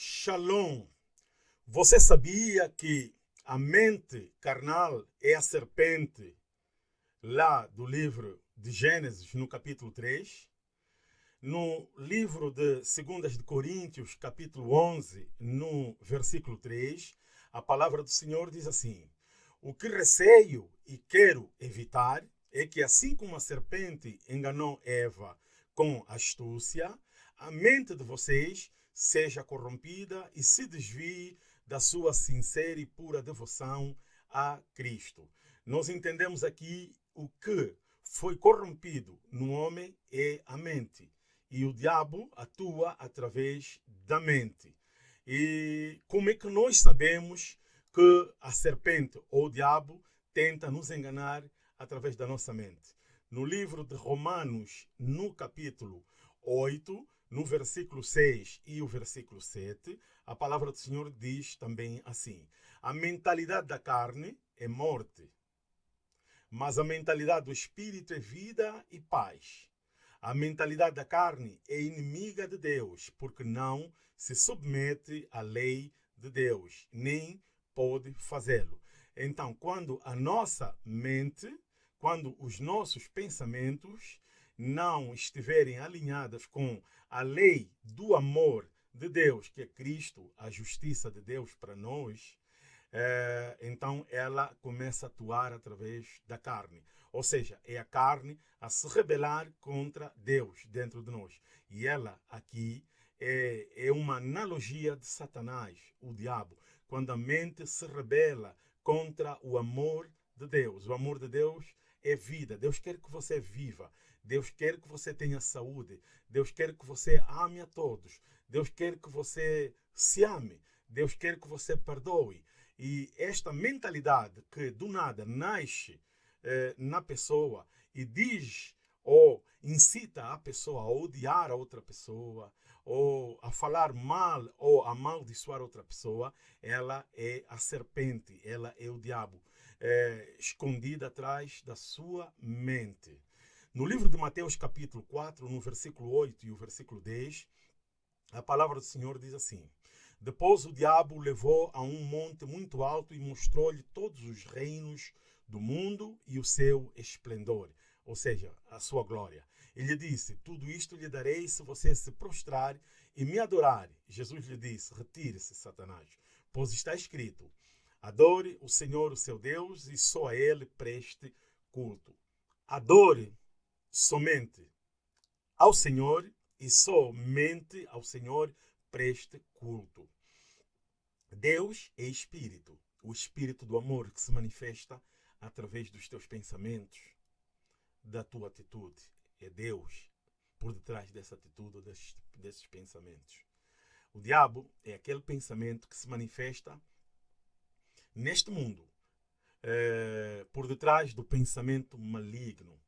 Shalom. Você sabia que a mente carnal é a serpente lá do livro de Gênesis, no capítulo 3? No livro de 2 de Coríntios, capítulo 11, no versículo 3, a palavra do Senhor diz assim: O que receio e quero evitar é que, assim como a serpente enganou Eva com astúcia, a mente de vocês seja corrompida e se desvie da sua sincera e pura devoção a Cristo. Nós entendemos aqui o que foi corrompido no homem é a mente. E o diabo atua através da mente. E como é que nós sabemos que a serpente ou o diabo tenta nos enganar através da nossa mente? No livro de Romanos, no capítulo 8, no versículo 6 e o versículo 7, a palavra do Senhor diz também assim: A mentalidade da carne é morte, mas a mentalidade do espírito é vida e paz. A mentalidade da carne é inimiga de Deus, porque não se submete à lei de Deus, nem pode fazê-lo. Então, quando a nossa mente, quando os nossos pensamentos não estiverem alinhadas com a lei do amor de Deus, que é Cristo, a justiça de Deus para nós, é, então ela começa a atuar através da carne. Ou seja, é a carne a se rebelar contra Deus dentro de nós. E ela aqui é, é uma analogia de Satanás, o diabo, quando a mente se rebela contra o amor de Deus. O amor de Deus é vida. Deus quer que você viva. Deus quer que você tenha saúde. Deus quer que você ame a todos. Deus quer que você se ame. Deus quer que você perdoe. E esta mentalidade que do nada nasce eh, na pessoa e diz ou incita a pessoa a odiar a outra pessoa, ou a falar mal ou a amaldiçoar outra pessoa, ela é a serpente, ela é o diabo, é, escondida atrás da sua mente. No livro de Mateus, capítulo 4, no versículo 8 e o versículo 10, a palavra do Senhor diz assim: Depois o diabo levou a um monte muito alto e mostrou-lhe todos os reinos do mundo e o seu esplendor, ou seja, a sua glória. Ele disse: Tudo isto lhe darei se você se prostrar e me adorar. Jesus lhe disse: Retire-se, Satanás, pois está escrito: Adore o Senhor, o seu Deus, e só a ele preste culto. Adore somente ao Senhor e somente ao Senhor preste culto. Deus é espírito, o espírito do amor que se manifesta através dos teus pensamentos, da tua atitude. É Deus por detrás dessa atitude, desses, desses pensamentos. O diabo é aquele pensamento que se manifesta neste mundo, é, por detrás do pensamento maligno,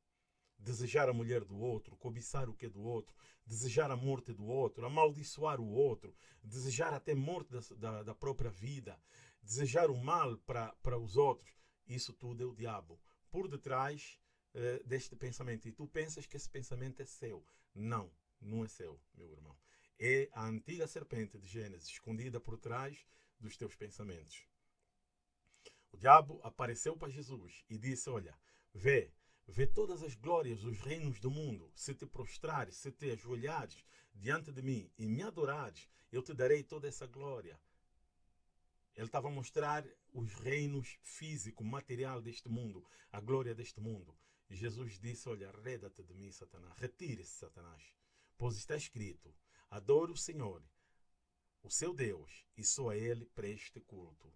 desejar a mulher do outro, cobiçar o que é do outro, desejar a morte do outro, amaldiçoar o outro, desejar até morte da, da, da própria vida, desejar o mal para os outros. Isso tudo é o diabo. Por detrás uh, deste pensamento. E tu pensas que esse pensamento é seu. Não, não é seu, meu irmão. É a antiga serpente de Gênesis, escondida por trás dos teus pensamentos. O diabo apareceu para Jesus e disse: Olha, vê, Vê todas as glórias dos reinos do mundo. Se te prostrares, se te ajoelhares diante de mim e me adorares, eu te darei toda essa glória. Ele estava a mostrar os reinos físico, material deste mundo, a glória deste mundo. E Jesus disse: Olha, arreda-te de mim, Satanás, retire-se, Satanás, pois está escrito: adore o Senhor, o seu Deus, e só a Ele preste culto.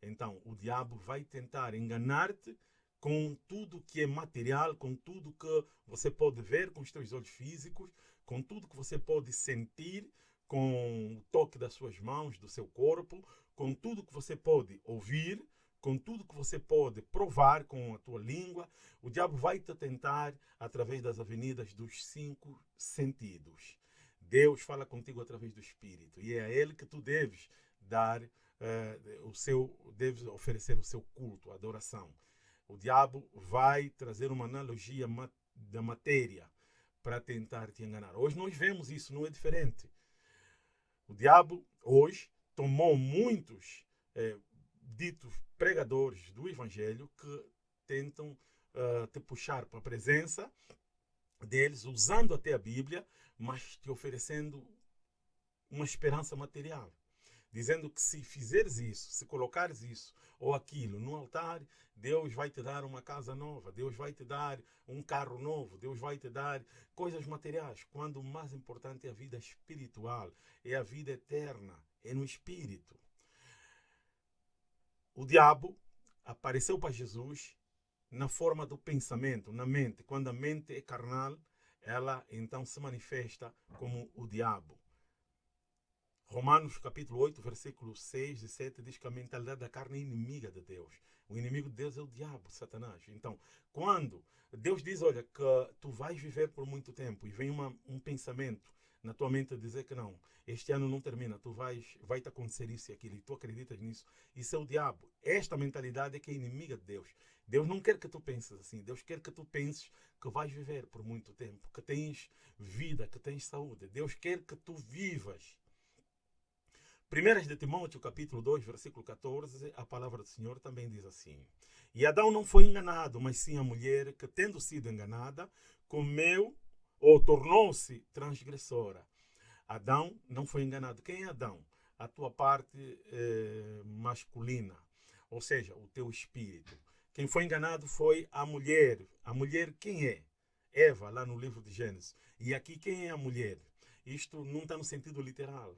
Então, o diabo vai tentar enganar-te com tudo que é material, com tudo que você pode ver com os seus olhos físicos, com tudo que você pode sentir com o toque das suas mãos, do seu corpo, com tudo que você pode ouvir, com tudo que você pode provar com a tua língua. O diabo vai te tentar através das avenidas dos cinco sentidos. Deus fala contigo através do Espírito e é a Ele que tu deves dar uh, o seu, deves oferecer o seu culto, a adoração. O diabo vai trazer uma analogia da matéria para tentar te enganar. Hoje nós vemos isso, não é diferente. O diabo, hoje, tomou muitos é, ditos pregadores do Evangelho que tentam uh, te puxar para a presença deles, usando até a Bíblia, mas te oferecendo uma esperança material. Dizendo que se fizeres isso, se colocares isso ou aquilo no altar, Deus vai te dar uma casa nova, Deus vai te dar um carro novo, Deus vai te dar coisas materiais, quando o mais importante é a vida espiritual, é a vida eterna, é no espírito. O diabo apareceu para Jesus na forma do pensamento, na mente. Quando a mente é carnal, ela então se manifesta como o diabo. Romanos capítulo 8, versículo 6 e 7 diz que a mentalidade da carne é inimiga de Deus. O inimigo de Deus é o diabo, Satanás. Então, quando Deus diz, olha, que tu vais viver por muito tempo e vem uma, um pensamento na tua mente dizer que não, este ano não termina, tu vais, vai te acontecer isso e aquilo, e tu acreditas nisso, isso é o diabo. Esta mentalidade é que é inimiga de Deus. Deus não quer que tu penses assim, Deus quer que tu penses que vais viver por muito tempo, que tens vida, que tens saúde. Deus quer que tu vivas 1 de Timóteo, capítulo 2, versículo 14, a palavra do Senhor também diz assim: E Adão não foi enganado, mas sim a mulher que, tendo sido enganada, comeu ou tornou-se transgressora. Adão não foi enganado. Quem é Adão? A tua parte eh, masculina, ou seja, o teu espírito. Quem foi enganado foi a mulher. A mulher quem é? Eva, lá no livro de Gênesis. E aqui quem é a mulher? Isto não está no sentido literal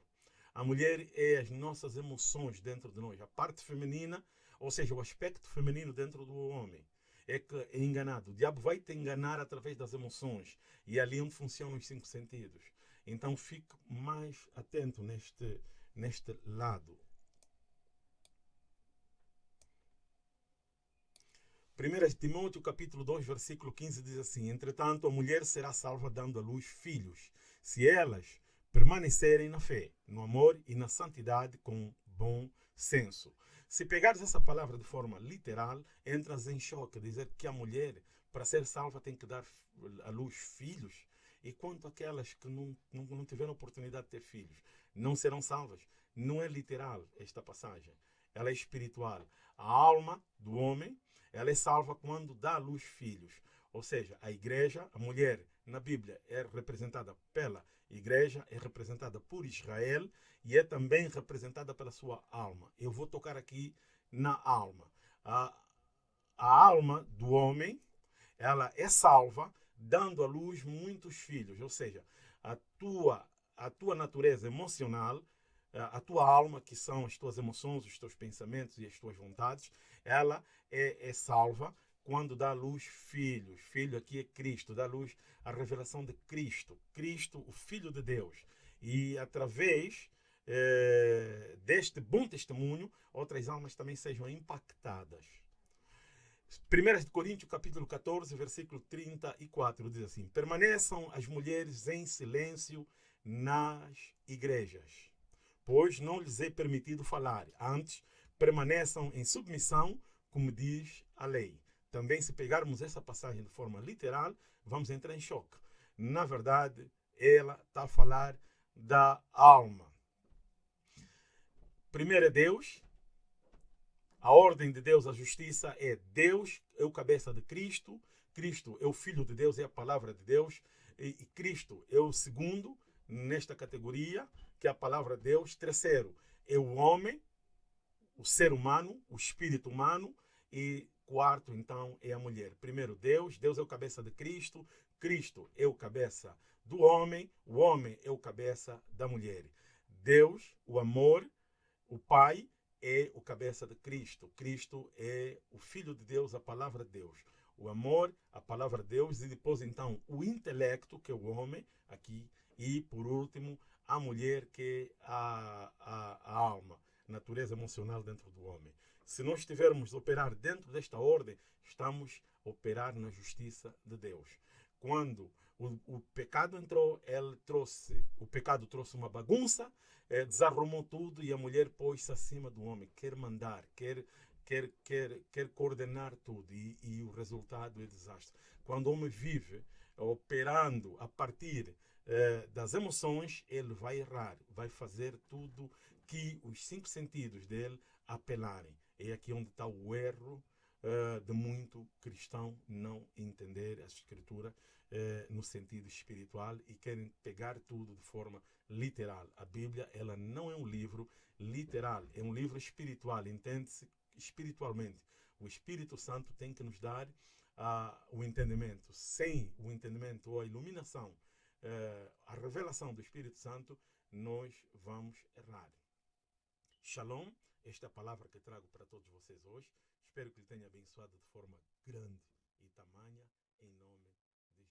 a mulher é as nossas emoções dentro de nós. A parte feminina, ou seja, o aspecto feminino dentro do homem, é que é enganado. O diabo vai te enganar através das emoções. E é ali onde funcionam os cinco sentidos. Então fique mais atento neste, neste lado. 1 Timóteo capítulo 2, versículo 15 diz assim: Entretanto, a mulher será salva dando à luz filhos, se elas permanecerem na fé, no amor e na santidade com bom senso. Se pegares essa palavra de forma literal, entras em choque, dizer que a mulher, para ser salva, tem que dar à luz filhos. E quanto aquelas que não, não, não tiveram oportunidade de ter filhos, não serão salvas. Não é literal esta passagem, ela é espiritual. A alma do homem, ela é salva quando dá à luz filhos. Ou seja, a igreja, a mulher na Bíblia é representada pela igreja, é representada por Israel e é também representada pela sua alma. Eu vou tocar aqui na alma. A, a alma do homem, ela é salva dando à luz muitos filhos, ou seja, a tua a tua natureza emocional, a tua alma, que são as tuas emoções, os teus pensamentos e as tuas vontades, ela é, é salva quando dá luz filhos. Filho aqui é Cristo, dá luz a revelação de Cristo. Cristo, o Filho de Deus. E através eh, deste bom testemunho, outras almas também sejam impactadas. 1 Coríntios capítulo 14, versículo 34 diz assim: Permaneçam as mulheres em silêncio nas igrejas, pois não lhes é permitido falar. Antes, permaneçam em submissão, como diz a lei. Também, se pegarmos essa passagem de forma literal, vamos entrar em choque. Na verdade, ela está a falar da alma. Primeiro é Deus. A ordem de Deus, a justiça é Deus, é o cabeça de Cristo. Cristo é o Filho de Deus, é a palavra de Deus. E, Cristo é o segundo nesta categoria, que é a palavra de Deus. Terceiro é o homem, o ser humano, o espírito humano. E Quarto, então, é a mulher. Primeiro, Deus. Deus é o cabeça de Cristo. Cristo é o cabeça do homem. O homem é o cabeça da mulher. Deus, o amor, o Pai, é o cabeça de Cristo. Cristo é o Filho de Deus, a palavra de Deus. O amor, a palavra de Deus. E depois, então, o intelecto, que é o homem, aqui. E, por último, a mulher, que é a, a, a alma, natureza emocional dentro do homem. Se nós estivermos a operar dentro desta ordem, estamos a operar na justiça de Deus. Quando o, o pecado entrou, ele trouxe, o pecado trouxe uma bagunça, é, desarrumou tudo e a mulher pôs-se acima do homem, quer mandar, quer quer, quer, quer coordenar tudo e, e, o resultado é desastre. Quando o homem vive operando a partir eh, das emoções, ele vai errar, vai fazer tudo que os cinco sentidos dele apelarem. É aqui onde está o erro uh, de muito cristão não entender a escritura uh, no sentido espiritual e querem pegar tudo de forma literal. A Bíblia ela não é um livro literal, é um livro espiritual, entende-se espiritualmente. O Espírito Santo tem que nos dar uh, o entendimento. Sem o entendimento ou a iluminação, a revelação do Espírito Santo, nós vamos errar. Shalom, esta é a palavra que trago para todos vocês hoje. Espero que ele tenha abençoado de forma grande e tamanha, em nome